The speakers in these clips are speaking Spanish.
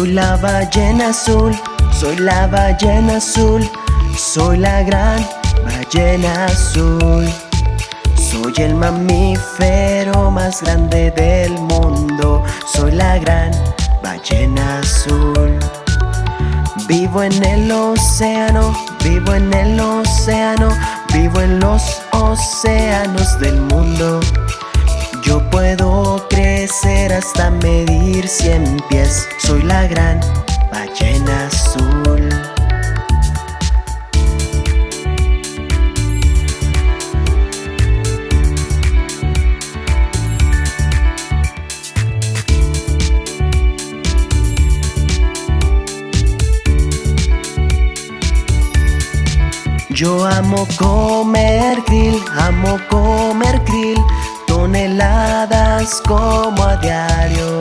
Soy la ballena azul, soy la ballena azul, soy la gran ballena azul. Soy el mamífero más grande del mundo, soy la gran ballena azul. Vivo en el océano, vivo en el océano, vivo en los océanos del mundo. Yo puedo crecer hasta medir cien pies, soy la gran ballena azul. Yo amo comer krill, amo comer krill, toneladas como a diario.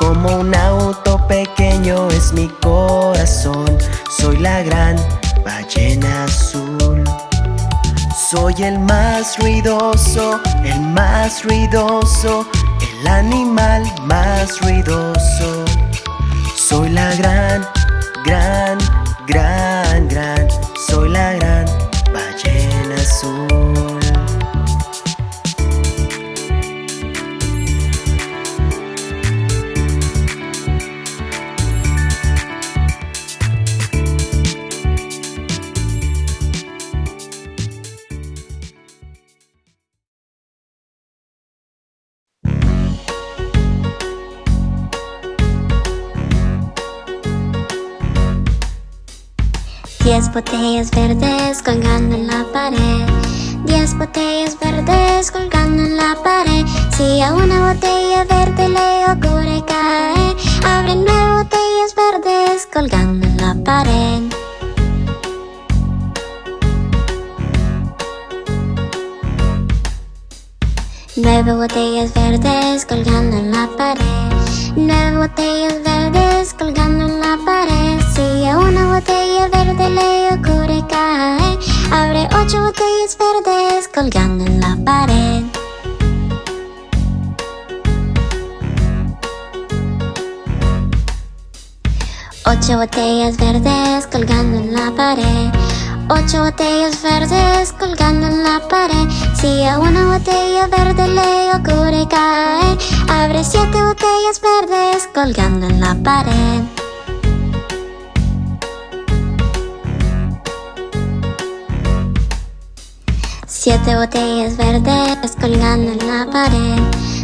Como un auto pequeño es mi corazón, soy la gran ballena azul. Soy el más ruidoso, el más ruidoso, el animal más ruidoso. Soy la gran, gran, gran, gran, soy la gran ballena azul. Botellas verdes colgando en la pared. Diez botellas verdes colgando en la pared. Si a una botella verde le ocurre caer, abre nueve botellas verdes colgando en la pared. Nueve botellas verdes colgando en la pared. Nueve botellas verdes colgando en la pared. Si a una botella verde botellas verdes colgando en la pared. Ocho botellas verdes colgando en la pared. Ocho botellas verdes colgando en la pared. Si a una botella verde le ocurre caer, abre siete botellas verdes colgando en la pared. Siete botellas verdes colgando en la pared.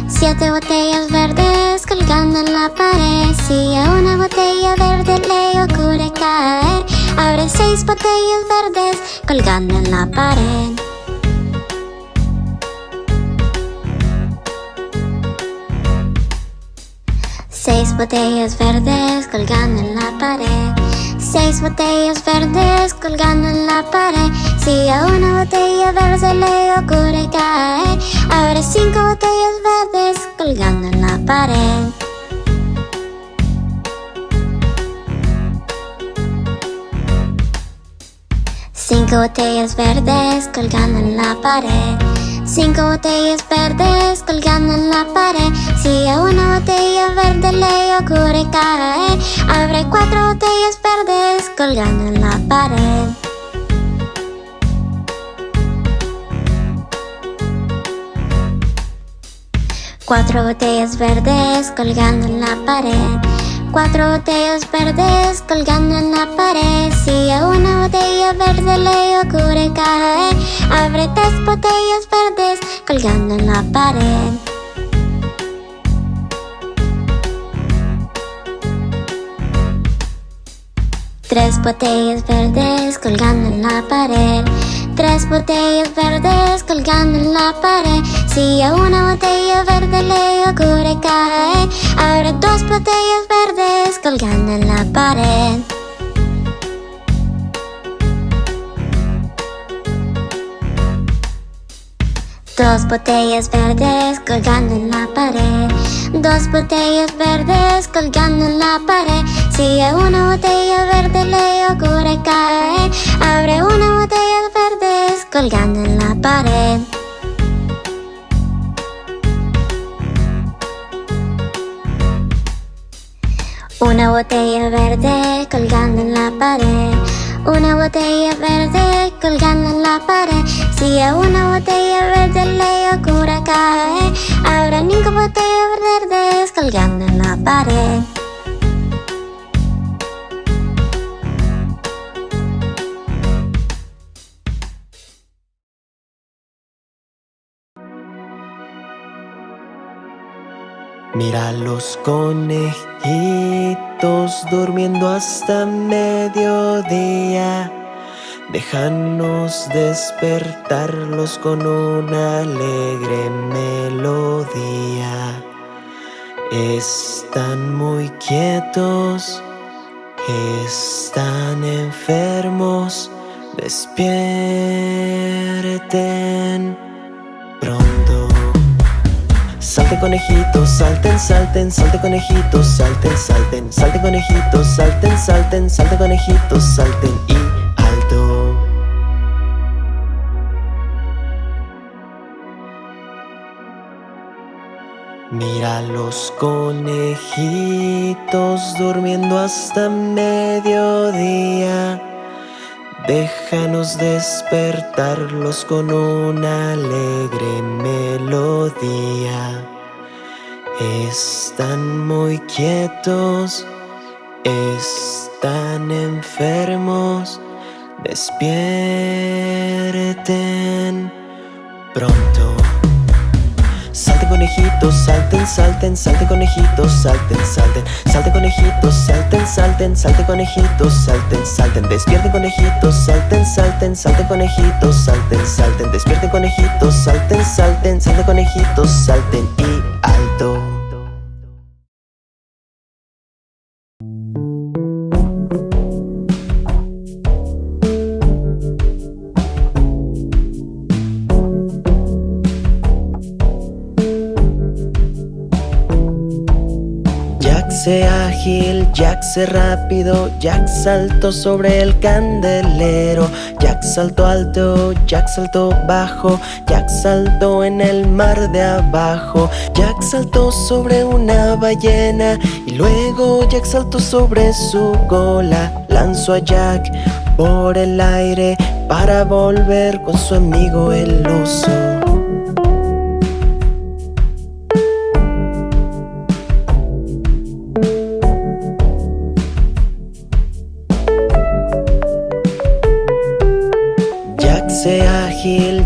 Siete botellas verdes colgando en la pared. Si a una botella verde le ocurre caer, abre seis botellas verdes colgando en la pared. Seis botellas verdes colgando en la pared. Seis botellas verdes colgando en la pared. Si a una botella verde le ocurre caer, abre cinco botellas verdes colgando en la pared. Cinco botellas verdes colgando en la pared. Cinco botellas verdes colgando en la pared. Si a una botella verde le ocurre caer, abre cuatro botellas verdes colgando en la pared. Cuatro botellas verdes colgando en la pared. Cuatro botellas verdes colgando en la pared. Si a una botella verde le ocurre caer, abre tres botellas verdes colgando en la pared. Tres botellas verdes colgando en la pared. Tres botellas verdes colgando en la pared. Si una botella verde le ocurre caer, abre dos botellas verdes colgando en la pared. Dos botellas verdes colgando en la pared. Dos botellas verdes colgando en la pared. Si a una botella verde le ocurre caer, abre una botella verdes colgando en la pared. Una botella verde colgando en la pared. Una botella verde colgando en la pared. Si a una botella verde le ocurre caer Habrá ninguna botella verde colgando en la pared Mira los conejitos durmiendo hasta mediodía. Déjanos despertarlos con una alegre melodía. Están muy quietos, están enfermos, despierten pronto. Salte conejitos, salten, salten, salte conejitos, salten, salten, salte conejitos, salten, salten, salte conejitos, salten y alto. Mira los conejitos durmiendo hasta mediodía. Déjanos despertarlos con una alegre melodía. Están muy quietos, están enfermos, despierten pronto. Conejitos, salten, salten, salte conejitos, salten, salten, salte conejitos, salten, salten, salte conejitos, salten, salten, despierten conejitos, salten, salten, salte conejitos, salten, salten, despierten conejitos, salten, salten, salte conejitos, salten y alto. Jack ágil, Jack se rápido, Jack saltó sobre el candelero, Jack saltó alto, Jack saltó bajo, Jack saltó en el mar de abajo, Jack saltó sobre una ballena y luego Jack saltó sobre su cola, lanzó a Jack por el aire para volver con su amigo el oso.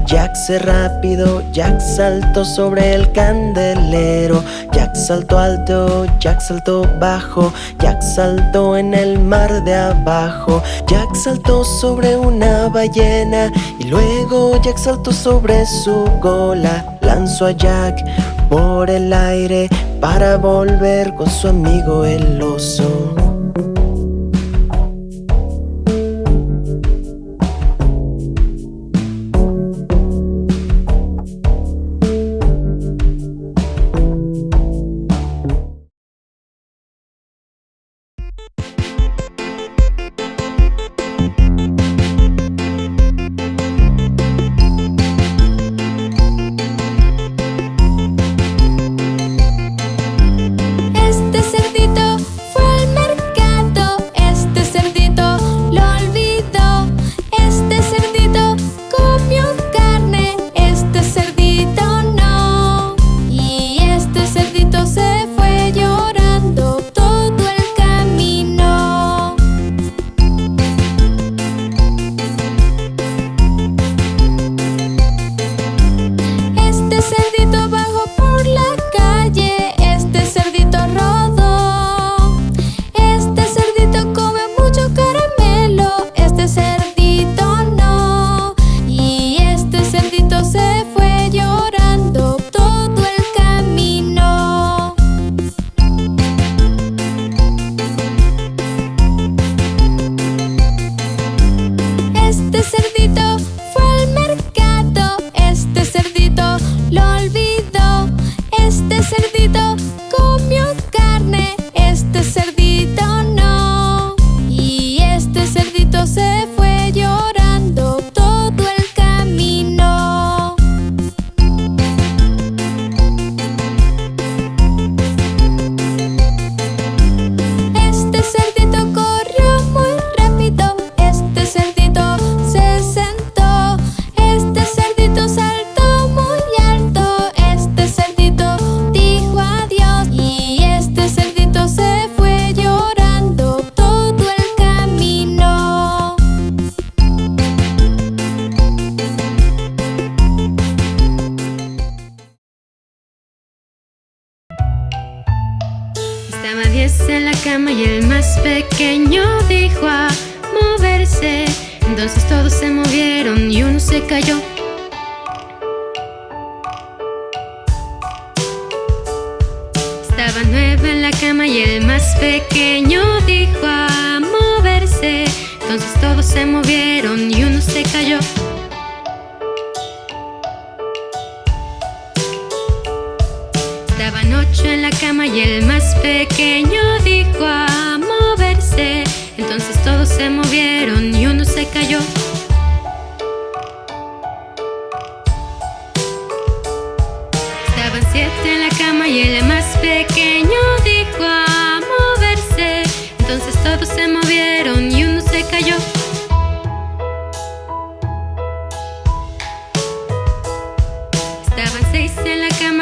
Jack se rápido, Jack saltó sobre el candelero, Jack saltó alto, Jack saltó bajo, Jack saltó en el mar de abajo, Jack saltó sobre una ballena y luego Jack saltó sobre su cola, lanzó a Jack por el aire para volver con su amigo el oso.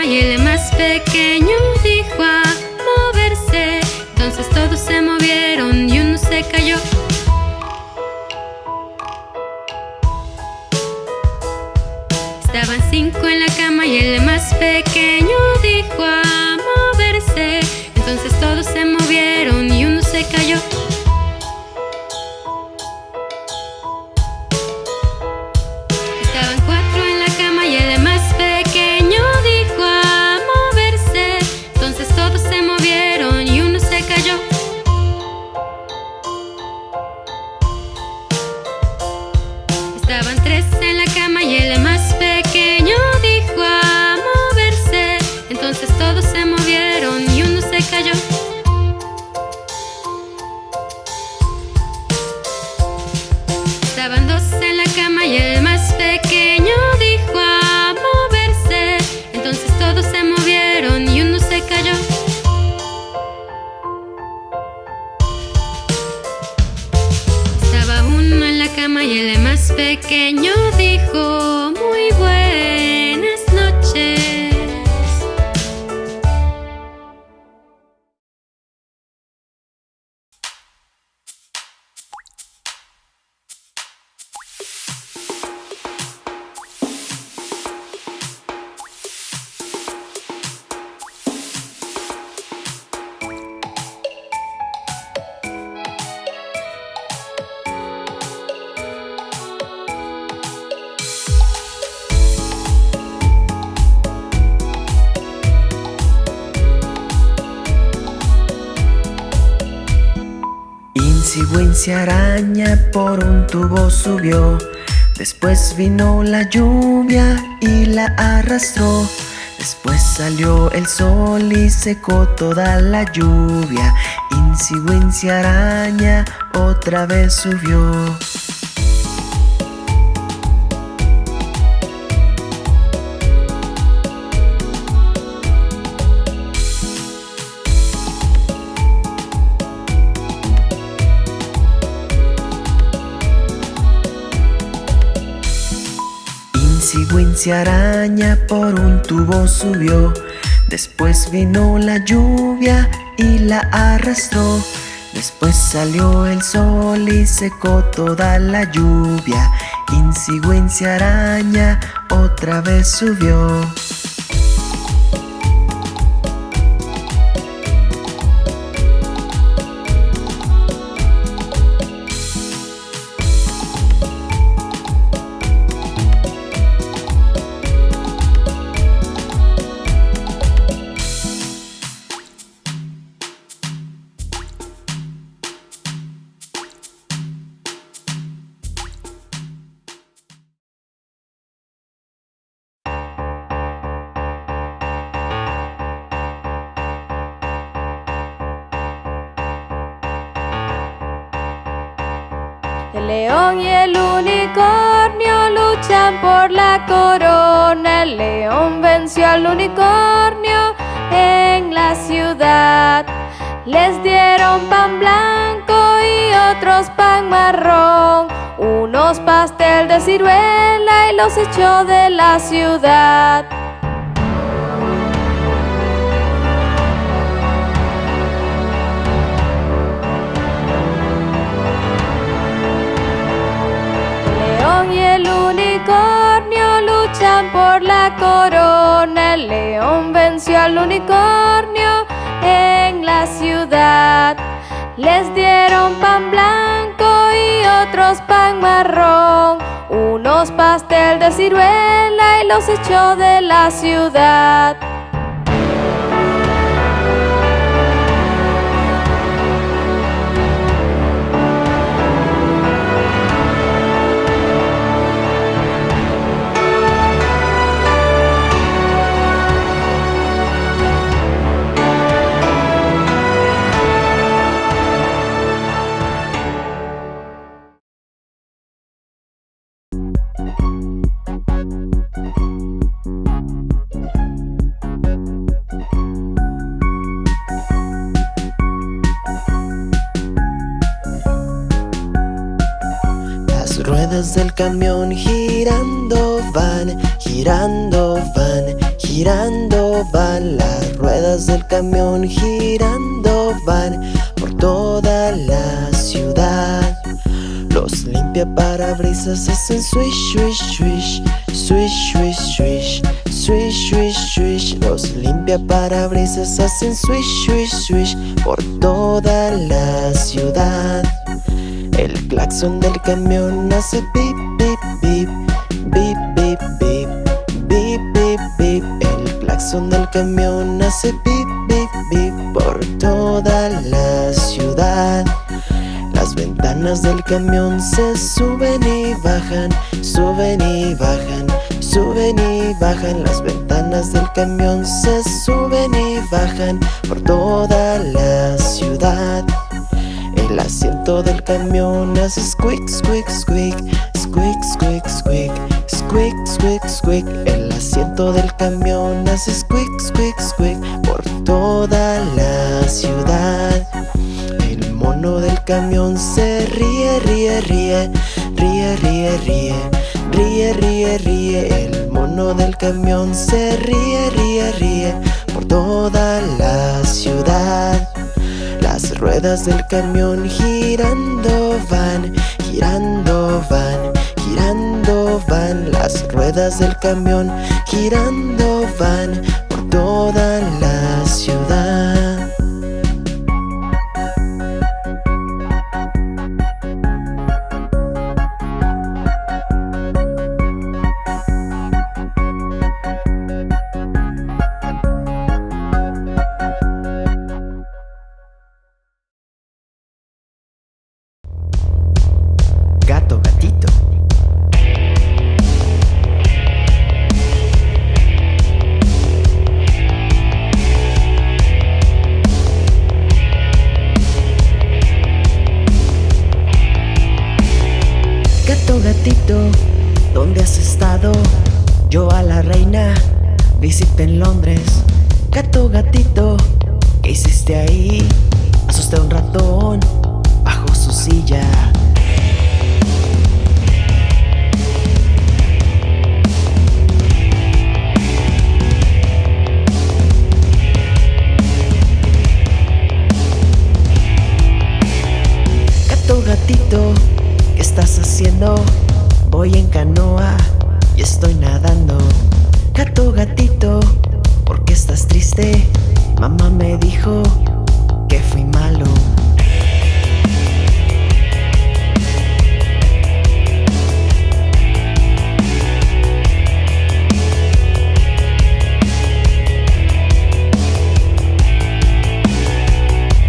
Y el más pequeño dijo a moverse. Entonces todos se movieron y uno se cayó. Estaban cinco en la cama y el más pequeño dijo a moverse. Entonces todos se movieron Wincy araña por un tubo subió. Después vino la lluvia y la arrastró. Después salió el sol y secó toda la lluvia. Wincy araña otra vez subió. Araña por un tubo subió. Después vino la lluvia y la arrastró. Después salió el sol y secó toda la lluvia. Wincy araña otra vez subió. Al unicornio en la ciudad. Les dieron pan blanco y otros pan marrón. Unos pastel de ciruela y los echó de la ciudad. Por la corona. El león venció al unicornio en la ciudad. Les dieron pan blanco y otros pan marrón, unos pastel de ciruela y los echó de la ciudad. ruedas del camión girando van, girando van, girando van. Las ruedas del camión girando van por toda la ciudad. Los limpia parabrisas hacen swish, swish, swish, swish, swish, swish Swish, swish, swish, los limpia parabrisas hacen swish, swish, swish por toda la ciudad. El claxon del camión hace pip, pip, pip, pip, pip, pip, pip, pip, pip. El claxon del camión hace pip, pip, pip por toda la ciudad. Las ventanas del camión se suben y bajan, suben y bajan, suben y bajan. Las ventanas del camión se suben y bajan por toda la ciudad. Asiento del camión hace squeak, squeak, squeak, squeak, squeak, squeak, squeak, squeak, squeak. El asiento del camión hace squeak, squeak, squeak por toda la ciudad. El mono del camión se ríe, ríe, ríe, ríe, ríe, ríe, ríe, ríe, ríe. El mono del camión se ríe, ríe, ríe por toda la ciudad. Ruedas del camión girando van, girando van, girando van. Las ruedas del camión girando van por toda la Voy en canoa y estoy nadando Gato, gatito, ¿por qué estás triste? Mamá me dijo que fui malo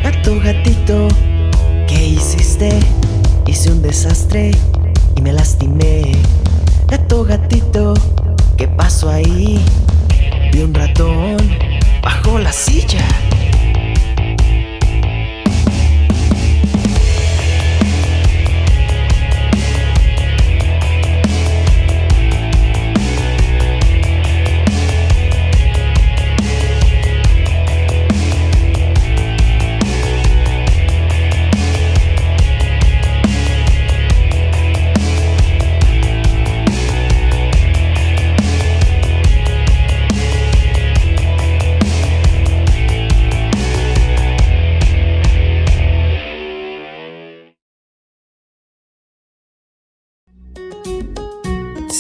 Gato, gatito, ¿qué hiciste? Hice un desastre y me lastimé. Gato, gatito, ¿qué pasó ahí? Vi un ratón bajo la silla.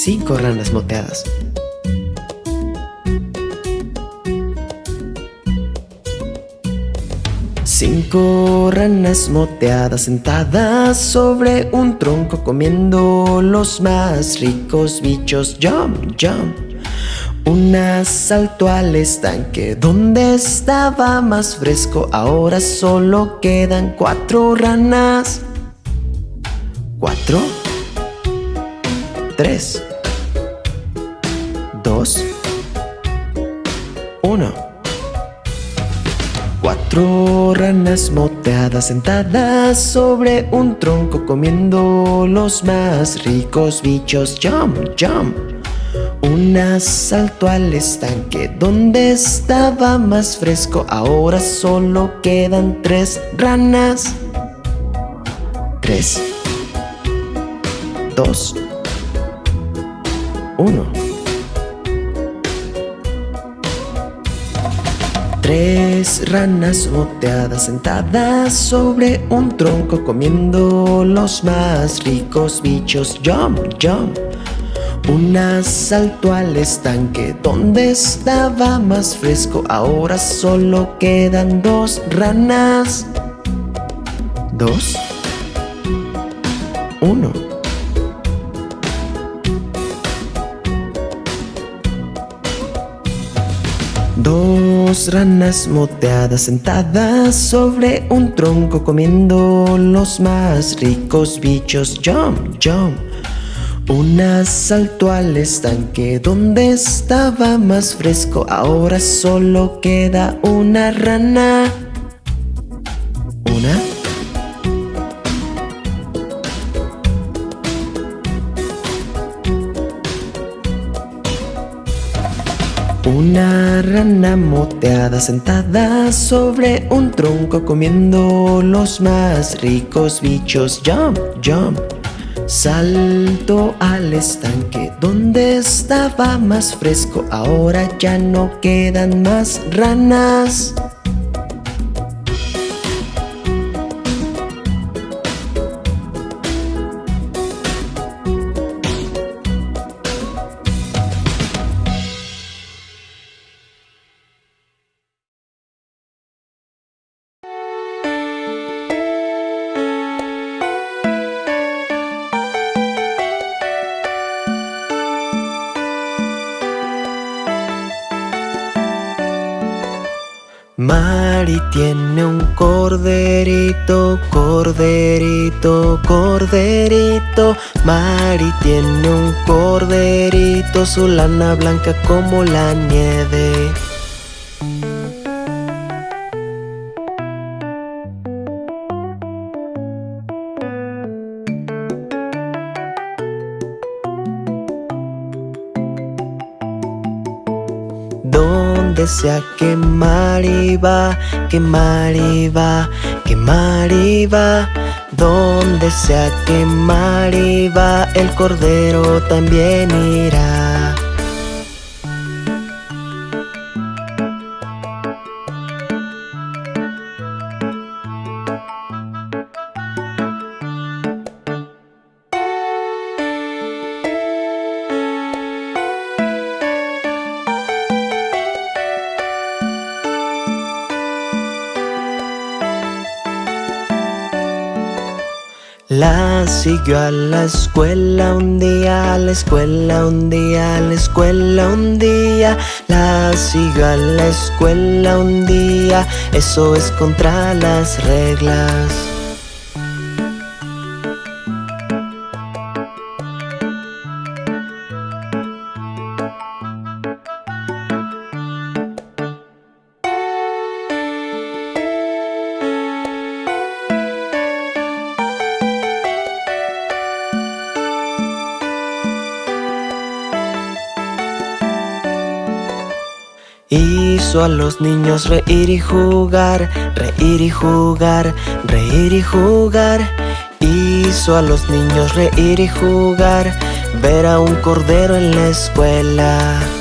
Cinco ranas moteadas. Cinco ranas moteadas sentadas sobre un tronco comiendo los más ricos bichos. Jump, jump. Una saltó al estanque donde estaba más fresco. Ahora solo quedan cuatro ranas. Cuatro. Tres. Dos. Uno. Cuatro ranas moteadas sentadas sobre un tronco comiendo los más ricos bichos. Jump, jump. Una saltó al estanque donde estaba más fresco. Ahora solo quedan tres ranas. Tres. Dos. Uno. Tres ranas moteadas sentadas sobre un tronco comiendo los más ricos bichos. Jump, jump. Una saltó al estanque donde estaba más fresco. Ahora solo quedan dos ranas. Dos. Uno. Dos ranas moteadas sentadas sobre un tronco comiendo los más ricos bichos. Jump, jump. Una saltó al estanque donde estaba más fresco. Ahora solo queda una rana. Una moteada sentada sobre un tronco comiendo los más ricos bichos. Jump, jump. Salto al estanque donde estaba más fresco. Ahora ya no quedan más ranas. Mari tiene un corderito, corderito, corderito. Mari tiene un corderito, su lana blanca como la nieve. Donde sea que Mari va, que Mari va, que Mari va. Donde sea que Mari va, el cordero también irá. La siguió a la escuela un día, a la escuela un día, a la escuela un día. La siguió a la escuela un día, eso es contra las reglas. Hizo a los niños reír y jugar, reír y jugar, reír y jugar. Hizo a los niños reír y jugar, ver a un cordero en la escuela.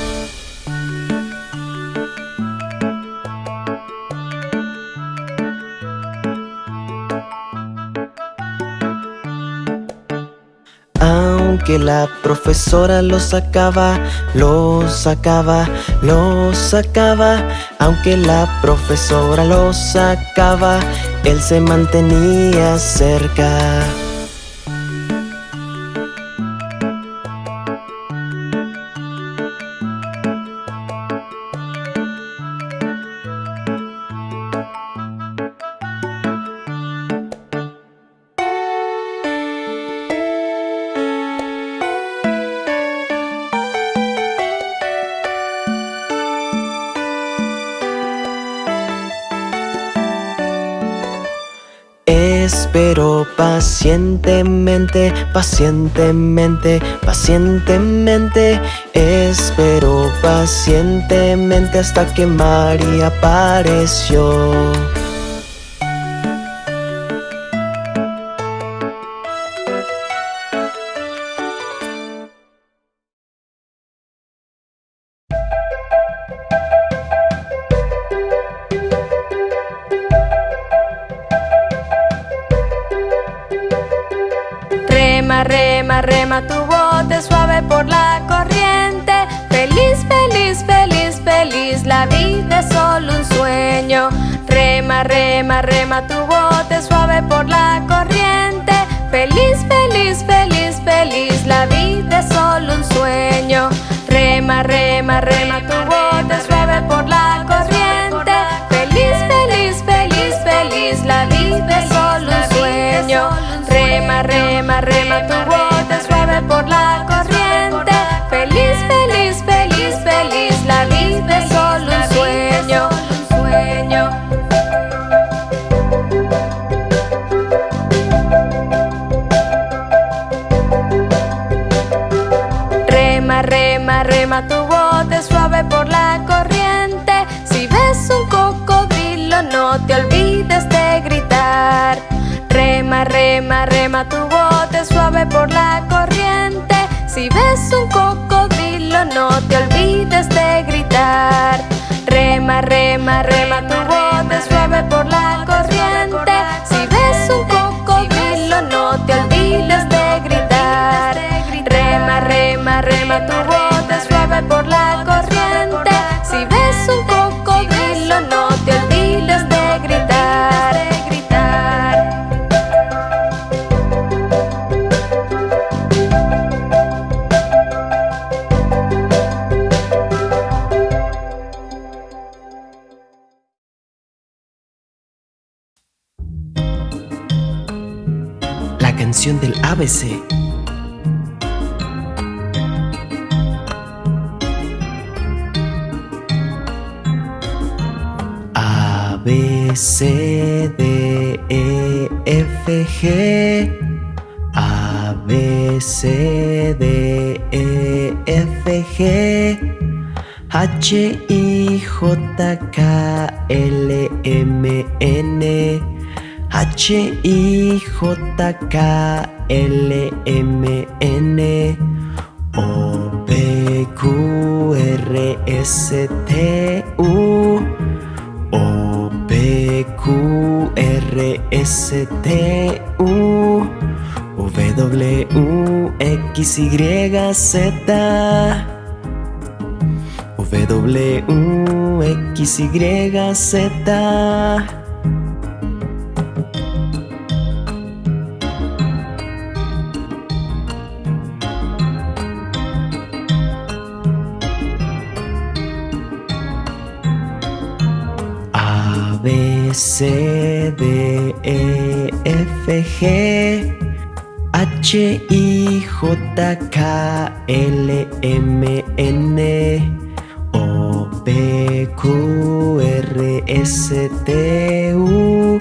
La profesora lo sacaba, lo sacaba, lo sacaba, aunque la profesora lo sacaba, él se mantenía cerca. Pacientemente, pacientemente, pacientemente. Espero pacientemente hasta que María apareció Feliz, feliz, feliz, la vida es solo un sueño. Rema, rema, rema Rema, rema, rema tu bote suave por la corriente. Si ves un cocodrilo, no te olvides de gritar. Rema, rema, rema tu canción del ABC. A, B, C, D, E, F, G. A, B, C, D, E, F, G. H, I, J, K, L, M, N. H, I, J, K, L, M, N. O, P, Q, R, S, T, U. O, P, Q, R, S, T, U. W, X, Y, Z. W, X, Y, Z. B, C, D, E, F, G. H, I, J, K, L, M, N. O, P, Q, R, S, T, U.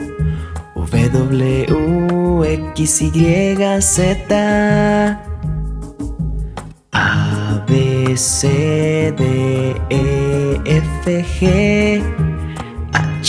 W, X, Y, Z. A, B, C, D, E, F, G.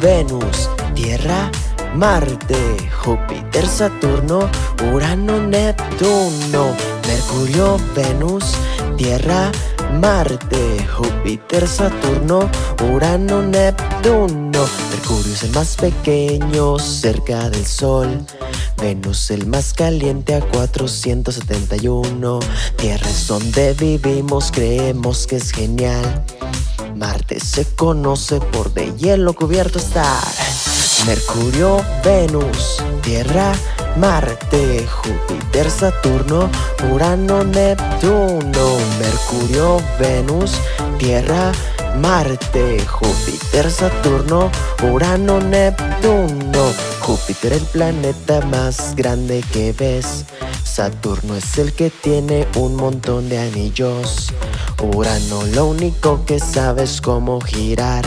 Venus, Tierra, Marte, Júpiter, Saturno, Urano, Neptuno, Mercurio, Venus, Tierra, Marte, Júpiter, Saturno, Urano, Neptuno. Mercurio es el más pequeño cerca del Sol. Venus el más caliente a 471. Tierra es donde vivimos, creemos que es genial. Marte se conoce por de hielo cubierto estar. Mercurio, Venus, Tierra, Marte, Júpiter, Saturno, Urano, Neptuno, Mercurio, Venus, Tierra, Marte, Júpiter, Saturno, Urano, Neptuno. Júpiter el planeta más grande que ves. Saturno es el que tiene un montón de anillos. Urano lo único que sabe es cómo girar.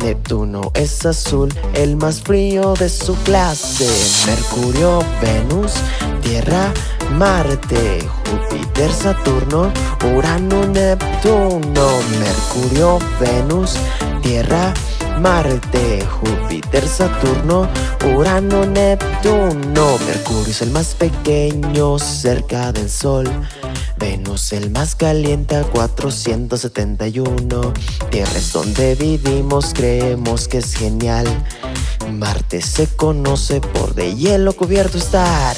Neptuno es azul, el más frío de su clase. Mercurio, Venus, Tierra, Marte, Júpiter, Saturno, Urano, Neptuno. Mercurio, Venus, Tierra, Marte, Júpiter, Saturno, Urano, Neptuno. Mercurio es el más pequeño cerca del Sol. Venus el más caliente a 471 Tierra es donde vivimos, creemos que es genial Marte se conoce por de hielo cubierto estar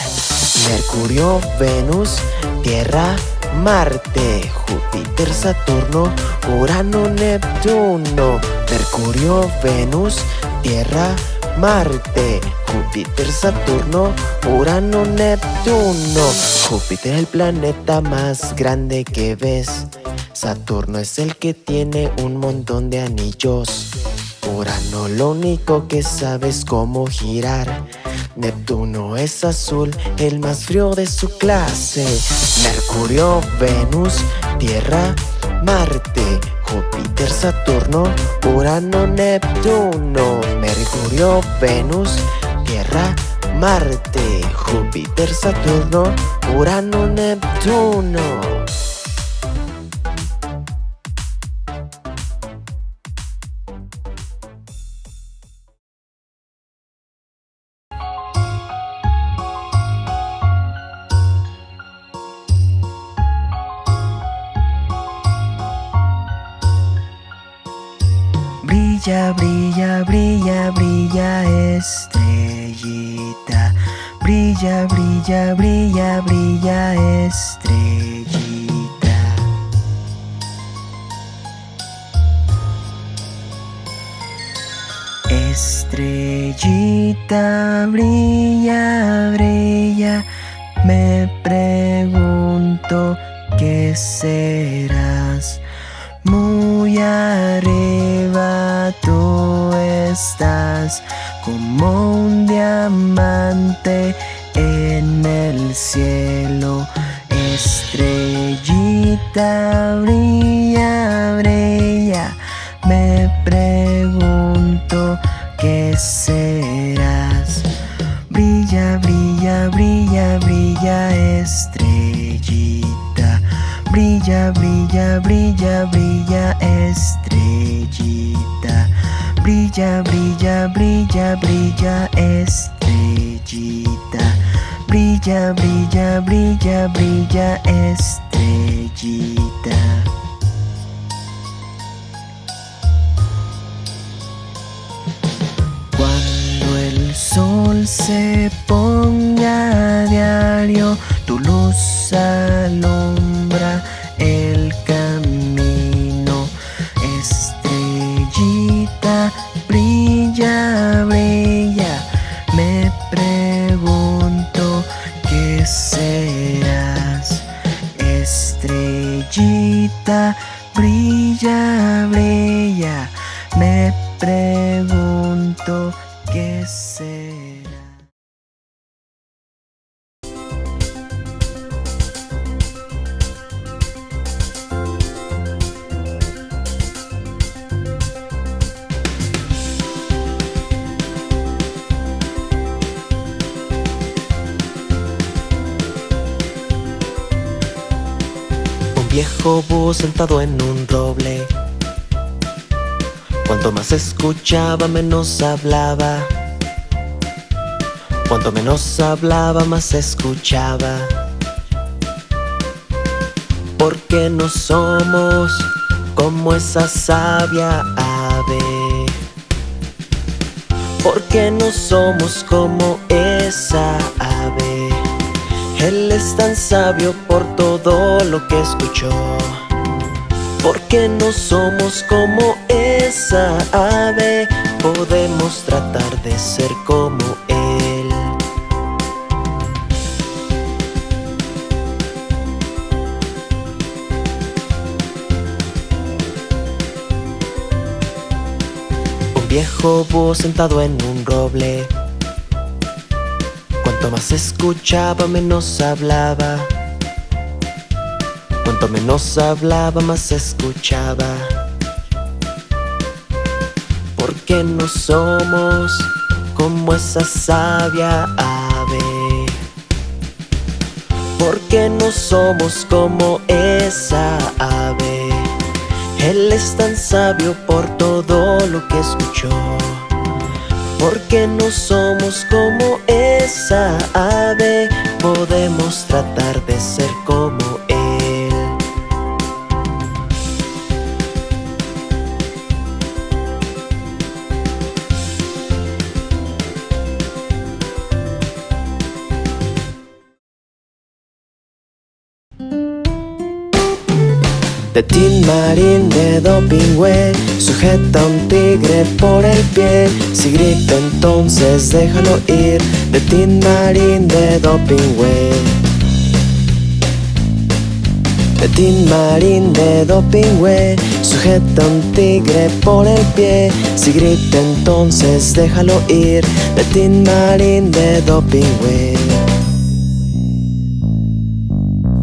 Mercurio, Venus, Tierra, Marte, Júpiter, Saturno, Urano, Neptuno Mercurio, Venus, Tierra, Marte, Júpiter, Saturno, Urano, Neptuno. Júpiter es el planeta más grande que ves. Saturno es el que tiene un montón de anillos. Urano lo único que sabe es cómo girar. Neptuno es azul, el más frío de su clase. Mercurio, Venus, Tierra, Marte, Júpiter, Saturno, Urano, Neptuno, Mercurio, Venus, Tierra, Marte, Júpiter, Saturno, Urano, Neptuno. Brilla, brilla, brilla, brilla estrellita. Brilla, brilla, brilla, brilla estrellita. Estrellita, brilla, brilla. Me pregunto qué serás. Estás como un diamante en el cielo. Estrellita brilla, brilla. Me pregunto qué serás. Brilla, brilla, brilla, brilla, estrellita. Brilla, brilla, brilla, brilla, estrellita. Brilla, brilla, brilla, brilla, estrellita. Brilla, brilla, brilla, brilla, estrellita. Cuando el sol se ponga a diario, tu luz alumbra Estrellita, brilla, sentado en un roble Cuanto más escuchaba, menos hablaba. Cuanto menos hablaba, más escuchaba. Porque no somos como esa sabia ave. Porque no somos como esa ave. Él es tan sabio por todo lo que escuchó. Porque no somos como esa ave. Podemos tratar de ser como Él. Un viejo búho sentado en un roble. Cuanto más escuchaba, menos hablaba. Cuanto menos hablaba, más escuchaba. Porque no somos como esa sabia ave. Porque no somos como esa ave. Él es tan sabio por todo lo que escuchó. Porque no somos como esa ave, podemos tratar de ser como Él. De Tin Marín de Dopingüe Sujeta un tigre por el pie. Si grita entonces déjalo ir De Tin Marín de Dopingüe. De Tin Marín de Dopingüe Sujeta un tigre por el pie. Si grita entonces déjalo ir De Tin Marín de Dopingüe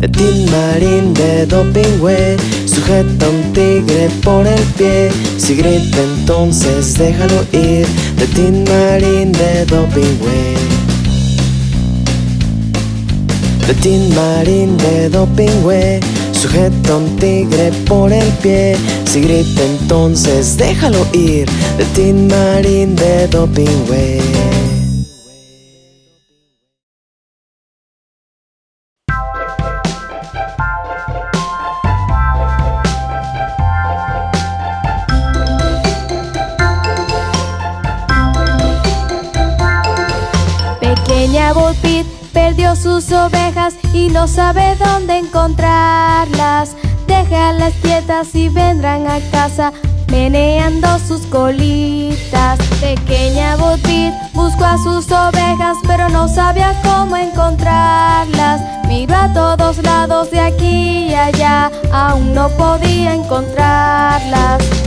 Tin Marín de Dopingüe Sujeta un tigre por el pie. Si grita entonces déjalo ir De Tin Marín de Dopingüe. Tin Marín de Dopingüe Sujeta un tigre por el pie. Si grita entonces déjalo ir De Tin Marín de Dopingüe Bullpit perdió sus ovejas y no sabe dónde encontrarlas. Déjalas quietas y vendrán a casa meneando sus colitas. Pequeña Bullpit buscó a sus ovejas pero no sabía cómo encontrarlas. Miró a todos lados de aquí y allá, aún no podía encontrarlas.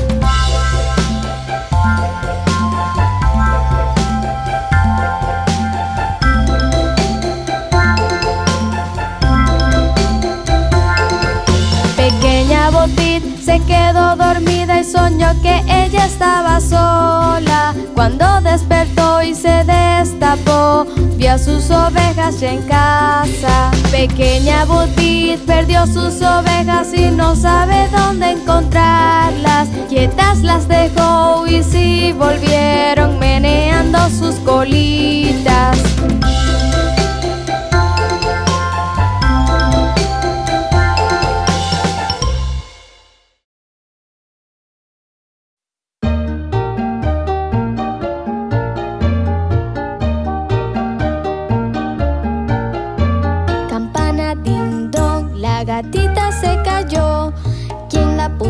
Se quedó dormida y soñó que ella estaba sola. Cuando despertó y se destapó, vio a sus ovejas ya en casa. Pequeña Botit perdió sus ovejas y no sabe dónde encontrarlas. Quietas las dejó y sí volvieron meneando sus colitas.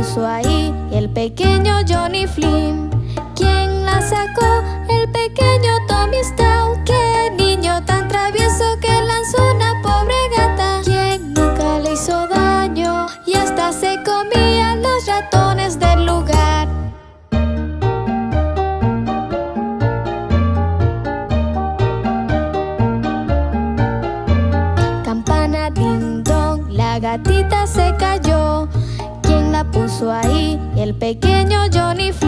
¿Quién la puso ahí? El pequeño Johnny Flynn. Pequeño Johnny Flynn.